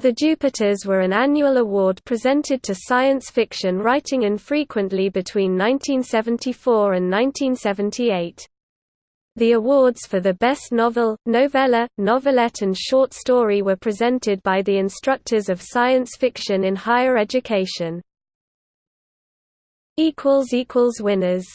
The Jupiters were an annual award presented to science fiction writing infrequently between 1974 and 1978. The awards for the Best Novel, Novella, Novelette and Short Story were presented by the instructors of science fiction in higher education. Winners